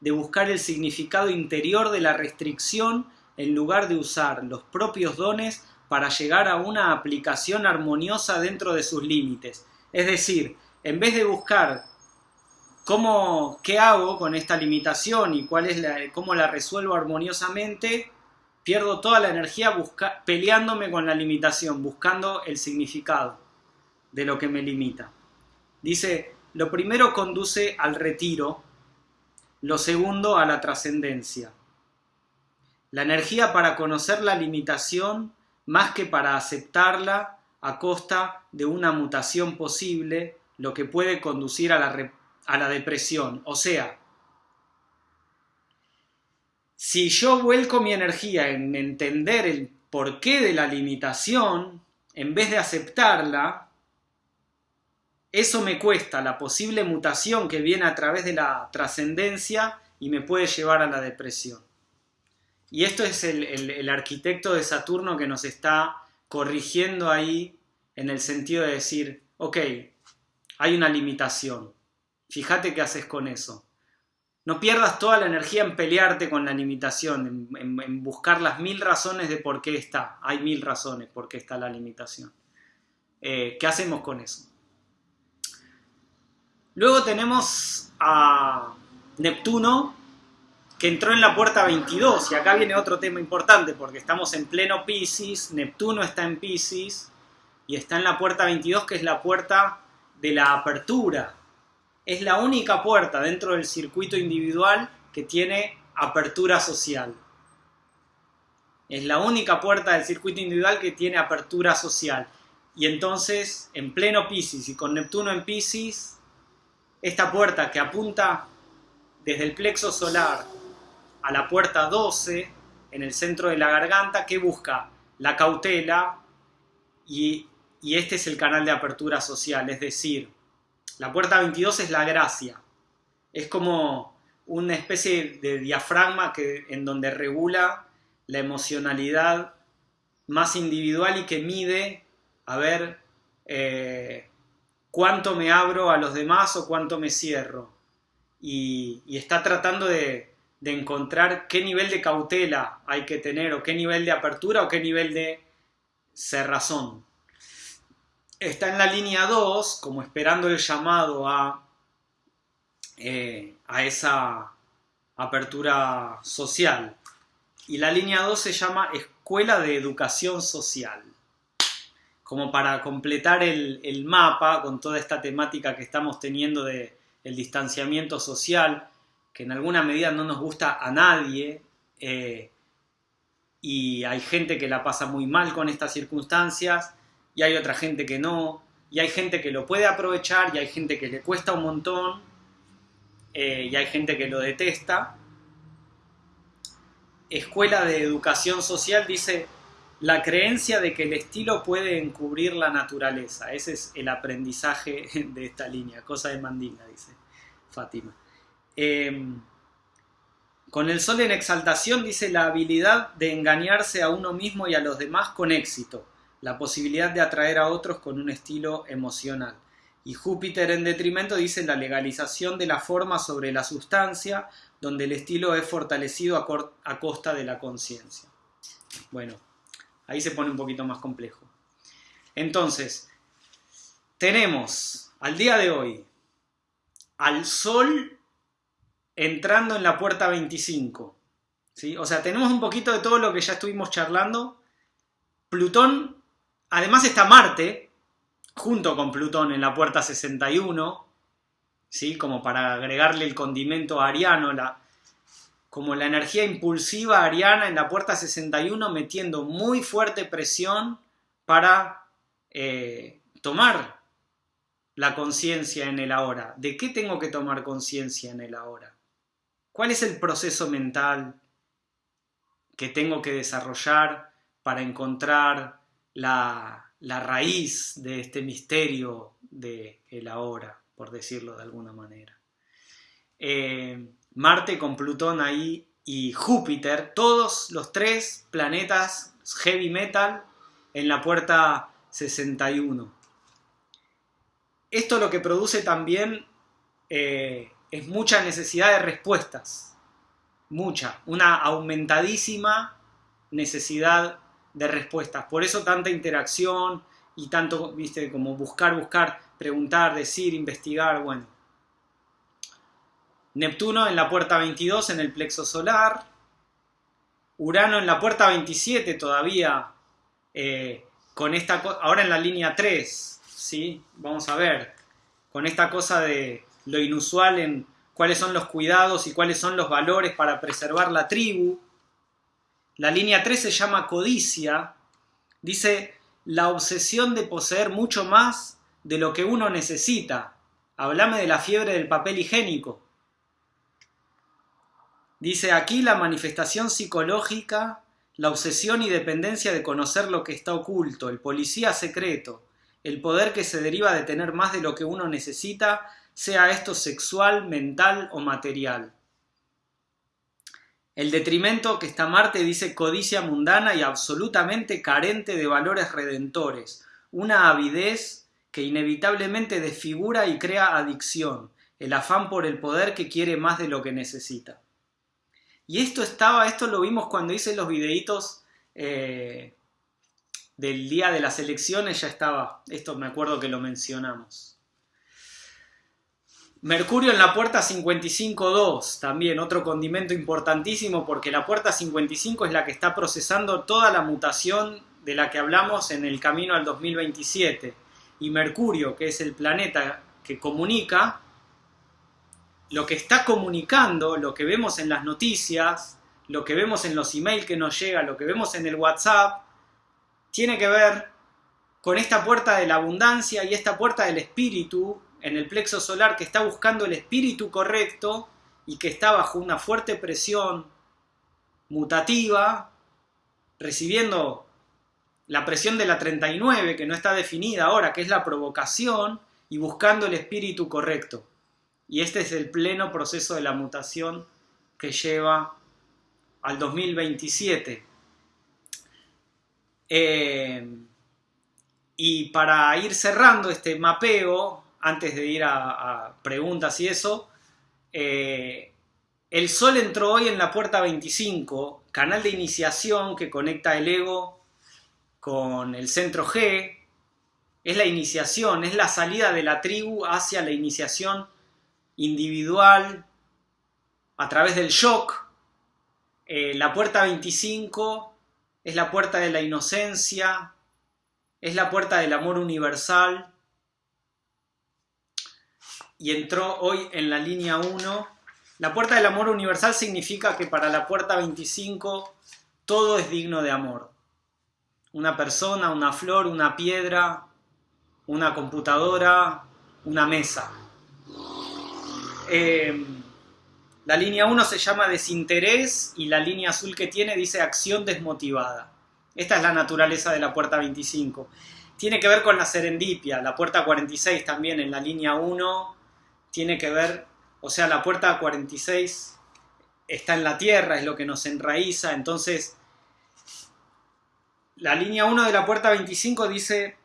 de buscar el significado interior de la restricción en lugar de usar los propios dones para llegar a una aplicación armoniosa dentro de sus límites. Es decir, en vez de buscar cómo, qué hago con esta limitación y cuál es la, cómo la resuelvo armoniosamente, pierdo toda la energía peleándome con la limitación, buscando el significado de lo que me limita. Dice, lo primero conduce al retiro, lo segundo a la trascendencia. La energía para conocer la limitación, más que para aceptarla a costa de una mutación posible, lo que puede conducir a la, a la depresión. O sea, si yo vuelco mi energía en entender el porqué de la limitación, en vez de aceptarla, eso me cuesta la posible mutación que viene a través de la trascendencia y me puede llevar a la depresión. Y esto es el, arquitecto de Saturno que nos está corrigiendo ahí en el sentido de decir, ok, hay una limitación. Fíjate qué haces con eso. No pierdas toda la energía en pelearte con la limitación, en, buscar las mil razones de por qué está. Hay mil razones por qué está la limitación. Eh, ¿Qué hacemos con eso? Luego tenemos a Neptuno, que entró en la puerta 22, y acá viene otro tema importante, porque estamos en pleno Pisces, Neptuno está en Pisces, y está en la puerta 22, que es la puerta de la apertura. Es la única puerta dentro del circuito individual que tiene apertura social. Es la única puerta del circuito individual que tiene apertura social. Y entonces, en pleno Pisces y con Neptuno en Pisces, esta puerta que apunta desde el plexo solar a la puerta 12, en el centro de la garganta, que busca la cautela y y este es el canal de apertura social, es decir, la puerta 22 es la gracia, es como una especie de diafragma que, en donde regula la emocionalidad más individual y que mide a ver eh, cuánto me abro a los demás o cuánto me cierro. Y, está tratando de, de encontrar qué nivel de cautela hay que tener, o qué nivel de apertura, o qué nivel de cerrazón. Está en la línea 2, como esperando el llamado a, eh, a esa apertura social. Y la línea 2 se llama Escuela de Educación Social. Como para completar el, mapa con toda esta temática que estamos teniendo de el distanciamiento social, que en alguna medida no nos gusta a nadie, eh, y hay gente que la pasa muy mal con estas circunstancias, y hay otra gente que no, y hay gente que lo puede aprovechar, y hay gente que le cuesta un montón, eh, y hay gente que lo detesta. Escuela de Educación Social dice la creencia de que el estilo puede encubrir la naturaleza. Ese es el aprendizaje de esta línea, cosa de mandinga, dice Fátima. Em, con el sol en exaltación dice la habilidad de engañarse a uno mismo y a los demás con éxito, la posibilidad de atraer a otros con un estilo emocional. Y Júpiter en detrimento dice la legalización de la forma sobre la sustancia, donde el estilo es fortalecido a, costa de la conciencia. Bueno, ahí se pone un poquito más complejo. Entonces, tenemos al día de hoy al Sol entrando en la puerta 25. ¿sí? O sea, tenemos un poquito de todo lo que ya estuvimos charlando. Plutón, además está Marte, junto con Plutón en la puerta 61, ¿sí? como para agregarle el condimento ariano, la, como la energía impulsiva ariana en la puerta 61 metiendo muy fuerte presión para eh, tomar la conciencia en el ahora. ¿De qué tengo que tomar conciencia en el ahora? ¿Cuál es el proceso mental que tengo que desarrollar para encontrar la, raíz de este misterio de el ahora, por decirlo de alguna manera? Eh, Marte con Plutón ahí y Júpiter, todos los tres planetas heavy metal en la puerta 61. Esto lo que produce también eh, es mucha necesidad de respuestas, mucha, una aumentadísima necesidad de respuestas. Por eso tanta interacción y tanto, viste, como buscar, buscar, preguntar, decir, investigar, bueno. Neptuno en la puerta 22 en el plexo solar, Urano en la puerta 27 todavía, eh, con esta ahora en la línea 3, ¿sí? Vamos a ver, con esta cosa de lo inusual en cuáles son los cuidados y cuáles son los valores para preservar la tribu. La línea 3 se llama codicia, dice la obsesión de poseer mucho más de lo que uno necesita. Háblame de la fiebre del papel higiénico. Dice aquí la manifestación psicológica, la obsesión y dependencia de conocer lo que está oculto, el policía secreto, el poder que se deriva de tener más de lo que uno necesita sea esto sexual, mental o material. El detrimento que está Marte dice codicia mundana y absolutamente carente de valores redentores, una avidez que inevitablemente desfigura y crea adicción, el afán por el poder que quiere más de lo que necesita. Y esto estaba, esto lo vimos cuando hice los videitos eh, del día de las elecciones, ya estaba, esto me acuerdo que lo mencionamos. Mercurio en la puerta 55.2, también otro condimento importantísimo porque la puerta 55 es la que está procesando toda la mutación de la que hablamos en el camino al 2027. Y Mercurio, que es el planeta que comunica, lo que está comunicando, lo que vemos en las noticias, lo que vemos en los emails que nos llegan, lo que vemos en el WhatsApp, tiene que ver con esta puerta de la abundancia y esta puerta del espíritu en el plexo solar que está buscando el espíritu correcto y que está bajo una fuerte presión mutativa, recibiendo la presión de la 39, que no está definida ahora, que es la provocación, y buscando el espíritu correcto. Y este es el pleno proceso de la mutación que lleva al 2027. Eh, y para ir cerrando este mapeo, antes de ir a, preguntas y eso, eh, el Sol entró hoy en la puerta 25, canal de iniciación que conecta el ego con el centro G. Es la iniciación, es la salida de la tribu hacia la iniciación individual a través del shock. Eh, la puerta 25 es la puerta de la inocencia, es la puerta del amor universal. Y entró hoy en la línea 1. La puerta del amor universal significa que para la puerta 25 todo es digno de amor. Una persona, una flor, una piedra, una computadora, una mesa. Eh, la línea 1 se llama desinterés y la línea azul que tiene dice acción desmotivada. Esta es la naturaleza de la puerta 25. Tiene que ver con la serendipia. La puerta 46 también en la línea 1 tiene que ver, o sea, la puerta 46 está en la tierra, es lo que nos enraiza. Entonces, la línea 1 de la puerta 25 dice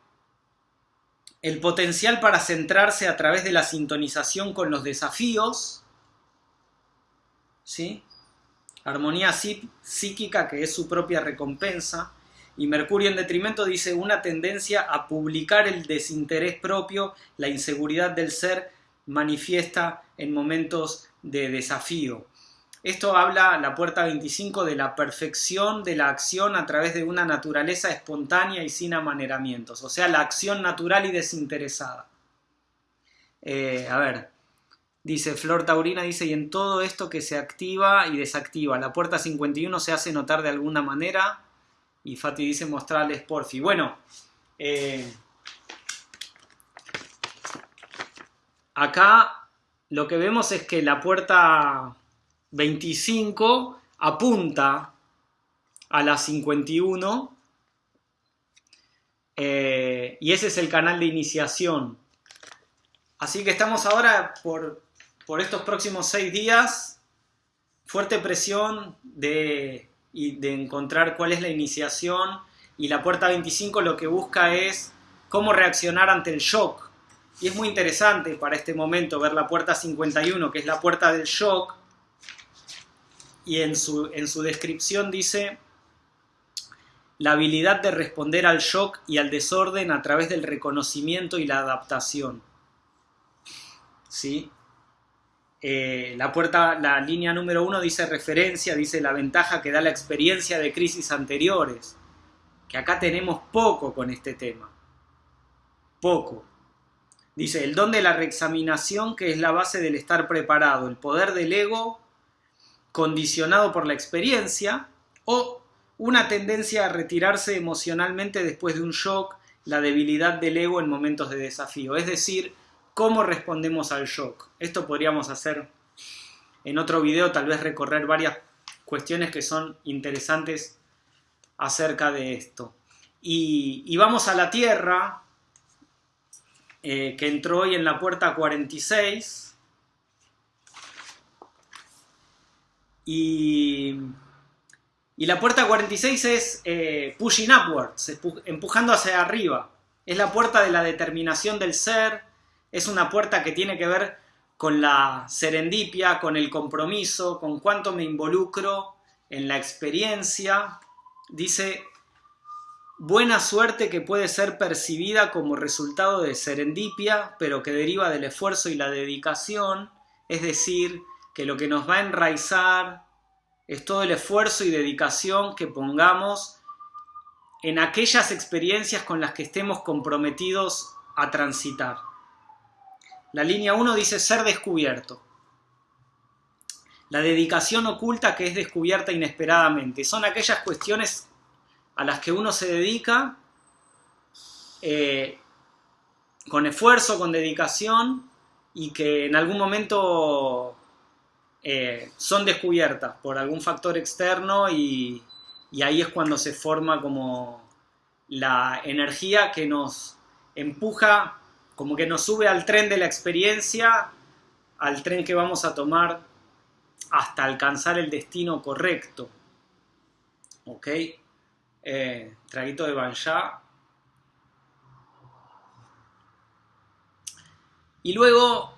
el potencial para centrarse a través de la sintonización con los desafíos ¿sí? Armonía psíquica que es su propia recompensa. Y Mercurio en detrimento dice una tendencia a publicar el desinterés propio, la inseguridad del ser manifiesta en momentos de desafío. Esto habla, la puerta 25, de la perfección de la acción a través de una naturaleza espontánea y sin amaneramientos, o sea, la acción natural y desinteresada. Eh, a ver, Dice Flor Taurina, dice, y en todo esto que se activa y desactiva, la puerta 51 se hace notar de alguna manera. Y Fati dice, mostrarles porfi. Bueno, eh, acá lo que vemos es que la puerta 25 apunta a la 51 eh, y ese es el canal de iniciación. Así que estamos ahora por por estos próximos seis días, fuerte presión de, de encontrar cuál es la iniciación y la puerta 25 lo que busca es cómo reaccionar ante el shock. Y es muy interesante para este momento ver la puerta 51, que es la puerta del shock, y en su, en su descripción dice la habilidad de responder al shock y al desorden a través del reconocimiento y la adaptación. ¿Sí? Eh, la puerta, la línea número uno dice referencia, dice la ventaja que da la experiencia de crisis anteriores, que acá tenemos poco con este tema, poco. Dice el don de la reexaminación que es la base del estar preparado, el poder del ego condicionado por la experiencia o una tendencia a retirarse emocionalmente después de un shock, la debilidad del ego en momentos de desafío, es decir, cómo respondemos al shock. Esto podríamos hacer en otro video, tal vez recorrer varias cuestiones que son interesantes acerca de esto. Y, vamos a la Tierra, eh, que entró hoy en la puerta 46. Y, y la puerta 46 es eh, pushing upwards, empujando hacia arriba. Es la puerta de la determinación del ser, es una puerta que tiene que ver con la serendipia, con el compromiso, con cuánto me involucro en la experiencia. Dice, buena suerte que puede ser percibida como resultado de serendipia, pero que deriva del esfuerzo y la dedicación, es decir, que lo que nos va a enraizar es todo el esfuerzo y dedicación que pongamos en aquellas experiencias con las que estemos comprometidos a transitar. La línea 1 dice ser descubierto. La dedicación oculta que es descubierta inesperadamente. Son aquellas cuestiones a las que uno se dedica eh, con esfuerzo, con dedicación y que en algún momento eh, son descubiertas por algún factor externo y, y ahí es cuando se forma como la energía que nos empuja como que nos sube al tren de la experiencia, al tren que vamos a tomar hasta alcanzar el destino correcto. Eh, traguito de Banjá. Y luego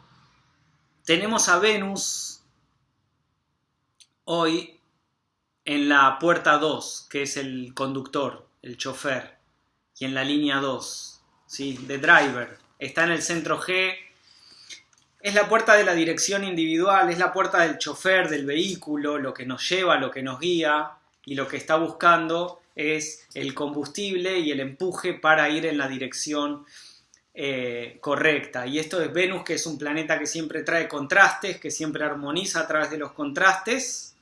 tenemos a Venus hoy en la puerta 2, que es el conductor, el chofer, y en la línea 2, ¿sí? de driver. Está en el centro G. Es la puerta de la dirección individual, es la puerta del chofer, del vehículo, lo que nos lleva, lo que nos guía y lo que está buscando es el combustible y el empuje para ir en la dirección eh, correcta. Y esto es Venus, que es un planeta que siempre trae contrastes, que siempre armoniza a través de los contrastes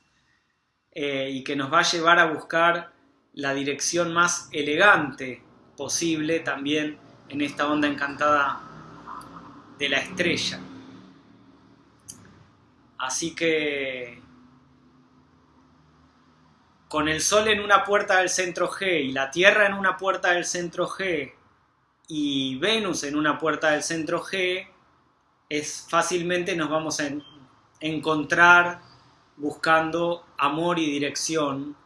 eh, y que nos va a llevar a buscar la dirección más elegante posible también en esta onda encantada de la estrella. Así que con el Sol en una puerta del centro G y la Tierra en una puerta del centro G y Venus en una puerta del centro G, es fácilmente nos vamos a encontrar buscando amor y dirección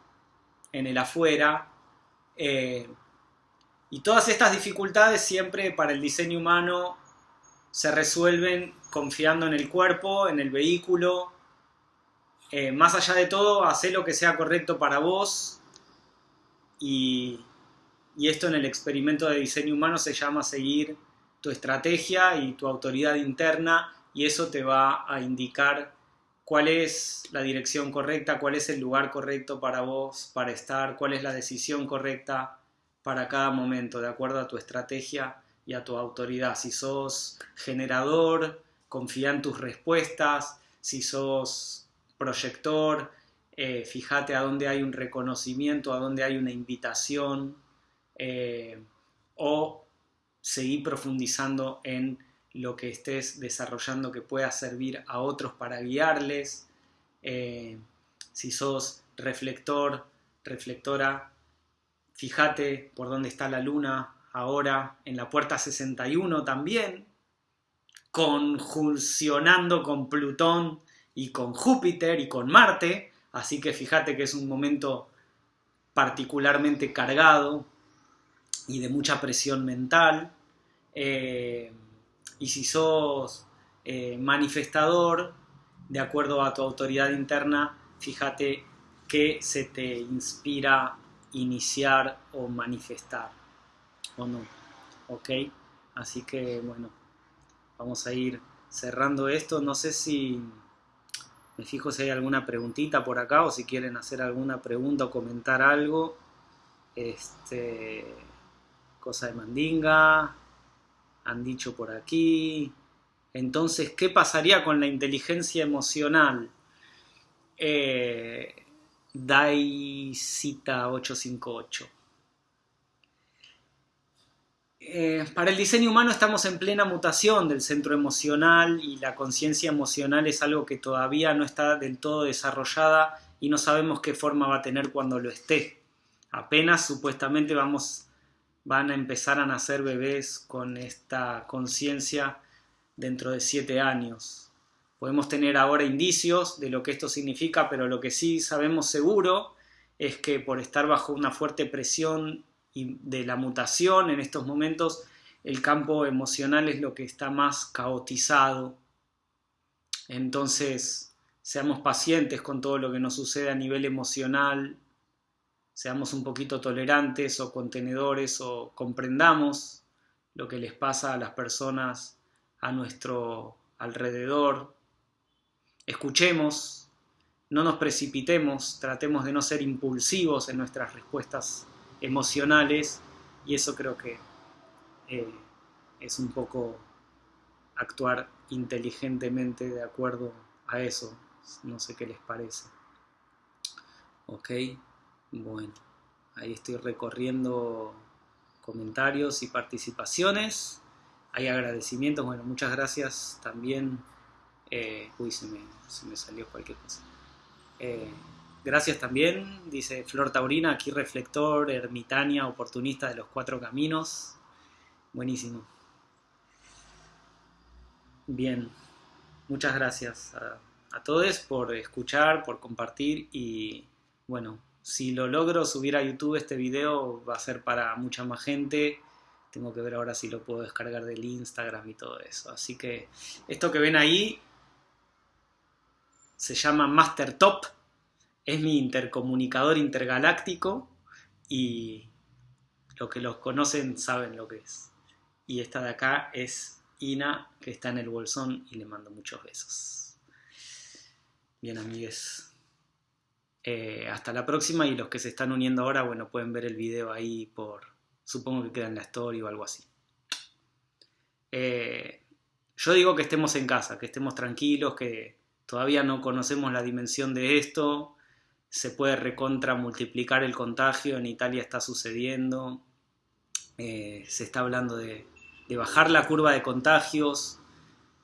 en el afuera. Eh, y todas estas dificultades siempre para el diseño humano se resuelven confiando en el cuerpo, en el vehículo, eh, más allá de todo, hacer lo que sea correcto para vos y, esto en el experimento de diseño humano se llama seguir tu estrategia y tu autoridad interna y eso te va a indicar cuál es la dirección correcta, cuál es el lugar correcto para vos, para estar, cuál es la decisión correcta para cada momento, de acuerdo a tu estrategia y a tu autoridad. Si sos generador, confía en tus respuestas, si sos proyector, eh, fíjate a dónde hay un reconocimiento, a dónde hay una invitación, eh, o seguir profundizando en lo que estés desarrollando que pueda servir a otros para guiarles. Eh, si sos reflector, reflectora, fíjate por dónde está la luna ahora, en la puerta 61 también, conjuncionando con Plutón y con Júpiter y con Marte, así que fíjate que es un momento particularmente cargado y de mucha presión mental. Eh, y si sos eh, manifestador, de acuerdo a tu autoridad interna, fíjate que se te inspira iniciar o manifestar, ¿o no? ¿Ok? Así que bueno, vamos a ir cerrando esto. No sé si me fijo si hay alguna preguntita por acá o si quieren hacer alguna pregunta o comentar algo. Este, cosa de mandinga. Han dicho por aquí. Entonces, ¿qué pasaría con la inteligencia emocional? Eh, Daisita 858. Eh, para el diseño humano estamos en plena mutación del centro emocional y la conciencia emocional es algo que todavía no está del todo desarrollada y no sabemos qué forma va a tener cuando lo esté. Apenas supuestamente vamos, van a empezar a nacer bebés con esta conciencia dentro de siete años. Podemos tener ahora indicios de lo que esto significa, pero lo que sí sabemos seguro es que por estar bajo una fuerte presión de la mutación en estos momentos, el campo emocional es lo que está más caotizado. Entonces, seamos pacientes con todo lo que nos sucede a nivel emocional, seamos un poquito tolerantes o contenedores o comprendamos lo que les pasa a las personas a nuestro alrededor. Escuchemos, no nos precipitemos, tratemos de no ser impulsivos en nuestras respuestas emocionales y eso creo que eh, es un poco actuar inteligentemente de acuerdo a eso. No sé qué les parece. Ok, bueno, ahí estoy recorriendo comentarios y participaciones. Hay agradecimientos, bueno, muchas gracias también. Eh, uy, se me, se me, salió cualquier cosa. Eh, Gracias también, dice Flor Taurina, aquí reflector, ermitaña, oportunista de los cuatro caminos. Buenísimo. Bien, muchas gracias a, todos por escuchar, por compartir y bueno, si lo logro subir a YouTube este video va a ser para mucha más gente. Tengo que ver ahora si lo puedo descargar del Instagram y todo eso. Así que esto que ven ahí se llama Master Top es mi intercomunicador intergaláctico y los que los conocen saben lo que es. Y esta de acá es Ina, que está en el bolsón y le mando muchos besos. Bien, amigues. Eh, hasta la próxima y los que se están uniendo ahora, bueno, pueden ver el video ahí por, supongo que queda en la story o algo así. Eh, yo digo que estemos en casa, que estemos tranquilos, que todavía no conocemos la dimensión de esto, se puede recontra multiplicar el contagio, en Italia está sucediendo, eh, se está hablando de, de bajar la curva de contagios,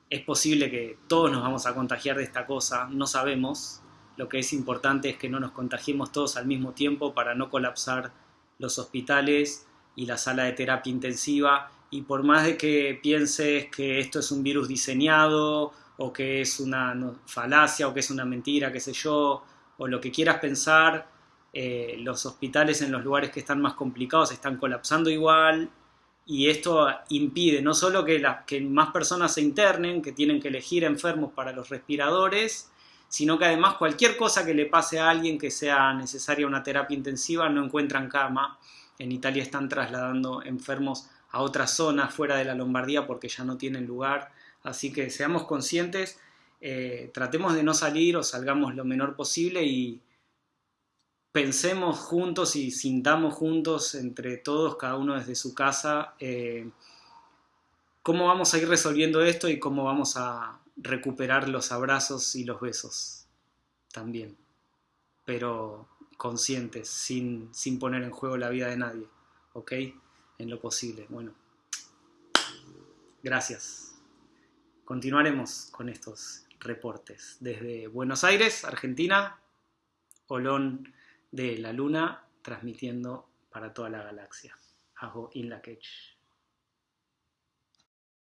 es posible que todos nos vamos a contagiar de esta cosa, no sabemos, lo que es importante es que no nos contagiemos todos al mismo tiempo para no colapsar los hospitales y la sala de terapia intensiva. Y por más de que pienses que esto es un virus diseñado o que es una falacia o que es una mentira, qué sé yo, o lo que quieras pensar, eh, los hospitales en los lugares que están más complicados están colapsando igual y esto impide no solo que, que más personas se internen, que tienen que elegir enfermos para los respiradores, sino que además cualquier cosa que le pase a alguien que sea necesaria una terapia intensiva no encuentran cama. En Italia están trasladando enfermos a otras zonas fuera de la Lombardía porque ya no tienen lugar. Así que seamos conscientes, eh, tratemos de no salir o salgamos lo menor posible y pensemos juntos y sintamos juntos entre todos, cada uno desde su casa, eh, cómo vamos a ir resolviendo esto y cómo vamos a recuperar los abrazos y los besos también. Pero conscientes, sin, sin poner en juego la vida de nadie, ¿ok? en lo posible. Bueno, gracias. Continuaremos con estos reportes desde Buenos Aires, Argentina, Olón de la Luna, transmitiendo para toda la galaxia. Hago in la catch.